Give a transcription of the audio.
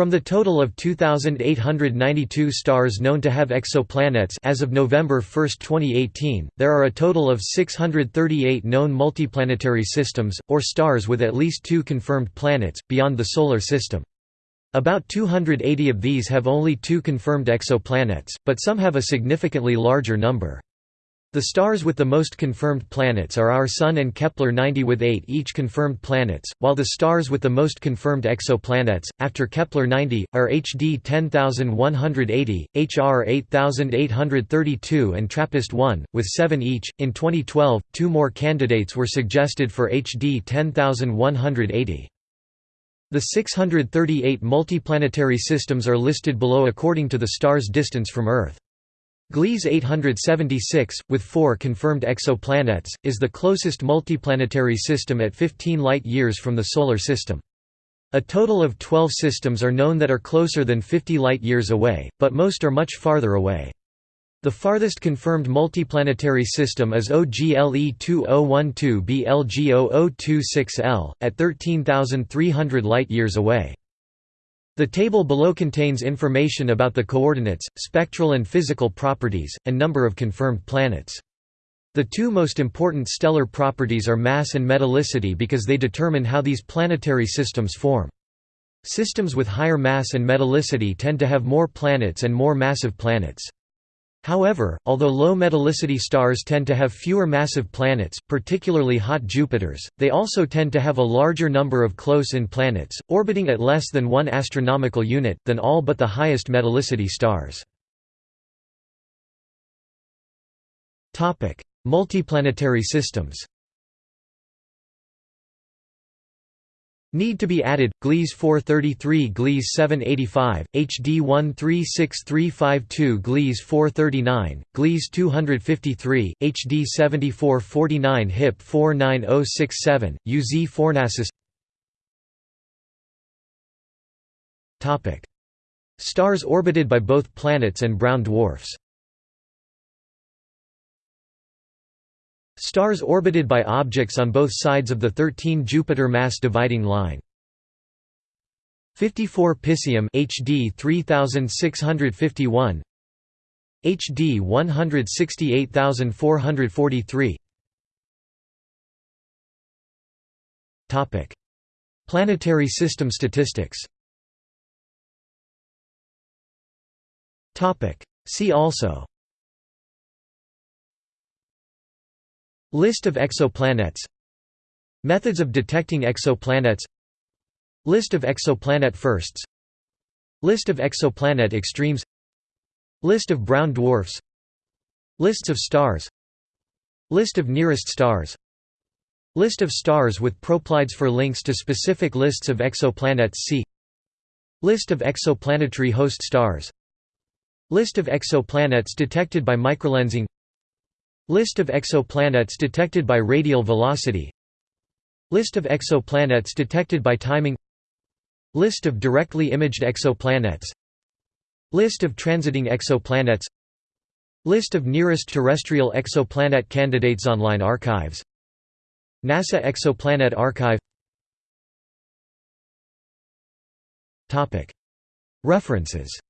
From the total of 2,892 stars known to have exoplanets as of November 1, 2018, there are a total of 638 known multiplanetary systems, or stars with at least two confirmed planets, beyond the Solar System. About 280 of these have only two confirmed exoplanets, but some have a significantly larger number. The stars with the most confirmed planets are our Sun and Kepler-90 with eight each confirmed planets, while the stars with the most confirmed exoplanets, after Kepler-90, are HD 10180, HR 8832 and TRAPPIST-1, with seven each. In 2012, two more candidates were suggested for HD 10180. The 638 multiplanetary systems are listed below according to the star's distance from Earth. Gliese 876, with four confirmed exoplanets, is the closest multiplanetary system at 15 light-years from the Solar System. A total of 12 systems are known that are closer than 50 light-years away, but most are much farther away. The farthest confirmed multiplanetary system is OGLE 2012 BLG0026L, at 13,300 light-years away. The table below contains information about the coordinates, spectral and physical properties, and number of confirmed planets. The two most important stellar properties are mass and metallicity because they determine how these planetary systems form. Systems with higher mass and metallicity tend to have more planets and more massive planets. However, although low metallicity stars tend to have fewer massive planets, particularly hot Jupiters, they also tend to have a larger number of close-in planets, orbiting at less than one astronomical unit, than all but the highest metallicity stars. Multiplanetary systems Need to be added, Gliese 433 Gliese 785, HD 136352 Gliese 439, Gliese 253, HD 7449 HIP 49067, UZ Fornacis Stars orbited by both planets and brown dwarfs Stars orbited by objects on both sides of the 13 Jupiter mass dividing line. 54 Piscium HD 3651 HD 168443 Topic. Planetary system statistics. Topic. See also List of exoplanets. Methods of detecting exoplanets. List of exoplanet firsts. List of exoplanet extremes. List of brown dwarfs. Lists of stars. List of nearest stars. List of stars with proplyds for links to specific lists of exoplanets see List of exoplanetary host stars. List of exoplanets detected by microlensing List of exoplanets detected by radial velocity. List of exoplanets detected by timing. List of directly imaged exoplanets. List of transiting exoplanets. List of nearest terrestrial exoplanet candidates Online archives. NASA Exoplanet Archive. References